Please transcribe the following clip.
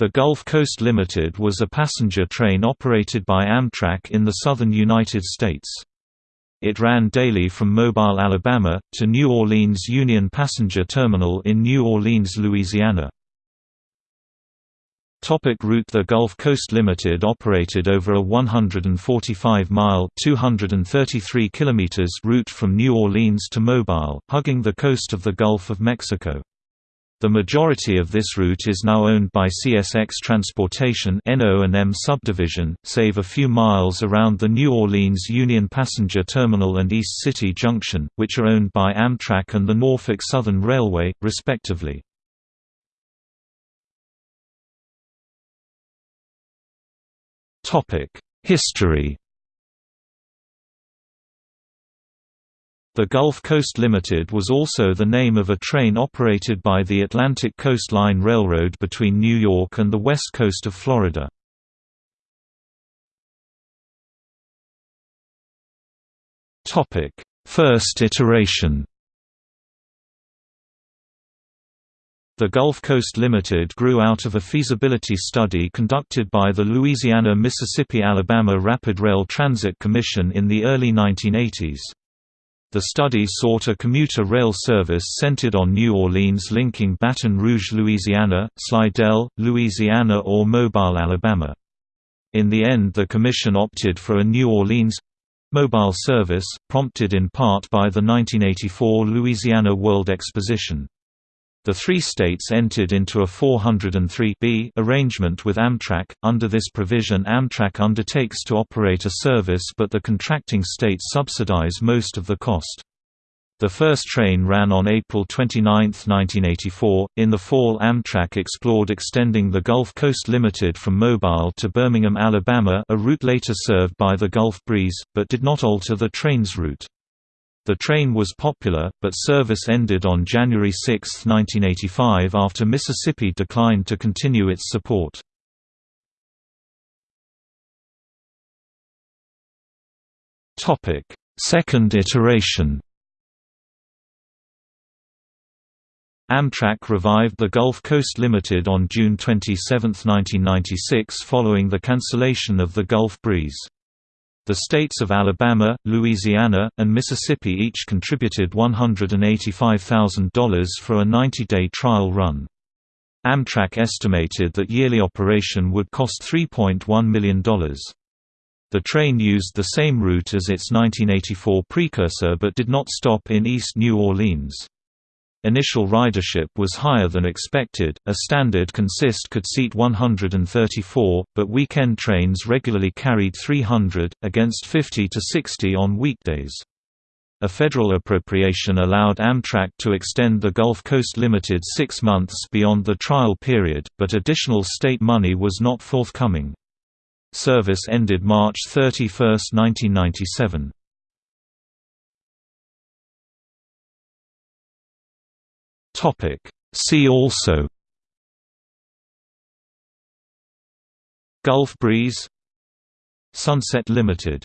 The Gulf Coast Limited was a passenger train operated by Amtrak in the southern United States. It ran daily from Mobile, Alabama, to New Orleans Union Passenger Terminal in New Orleans, Louisiana. Topic route The Gulf Coast Limited operated over a 145-mile (233 kilometers) route from New Orleans to Mobile, hugging the coast of the Gulf of Mexico. The majority of this route is now owned by CSX Transportation NO&M subdivision, save a few miles around the New Orleans Union Passenger Terminal and East City Junction, which are owned by Amtrak and the Norfolk Southern Railway, respectively. History The Gulf Coast Limited was also the name of a train operated by the Atlantic Coast Line Railroad between New York and the west coast of Florida. First iteration The Gulf Coast Limited grew out of a feasibility study conducted by the Louisiana-Mississippi-Alabama Rapid Rail Transit Commission in the early 1980s. The study sought a commuter rail service centered on New Orleans linking Baton Rouge, Louisiana, Slidell, Louisiana or Mobile, Alabama. In the end the Commission opted for a New Orleans—Mobile service, prompted in part by the 1984 Louisiana World Exposition. The three states entered into a 403B arrangement with Amtrak. Under this provision, Amtrak undertakes to operate a service, but the contracting states subsidize most of the cost. The first train ran on April 29, 1984. In the fall, Amtrak explored extending the Gulf Coast Limited from Mobile to Birmingham, Alabama, a route later served by the Gulf Breeze, but did not alter the train's route. The train was popular, but service ended on January 6, 1985 after Mississippi declined to continue its support. Second iteration Amtrak revived the Gulf Coast Limited on June 27, 1996 following the cancellation of the Gulf Breeze. The states of Alabama, Louisiana, and Mississippi each contributed $185,000 for a 90-day trial run. Amtrak estimated that yearly operation would cost $3.1 million. The train used the same route as its 1984 precursor but did not stop in East New Orleans. Initial ridership was higher than expected, a standard consist could seat 134, but weekend trains regularly carried 300, against 50 to 60 on weekdays. A federal appropriation allowed Amtrak to extend the Gulf Coast Limited six months beyond the trial period, but additional state money was not forthcoming. Service ended March 31, 1997. Topic. See also Gulf Breeze Sunset Limited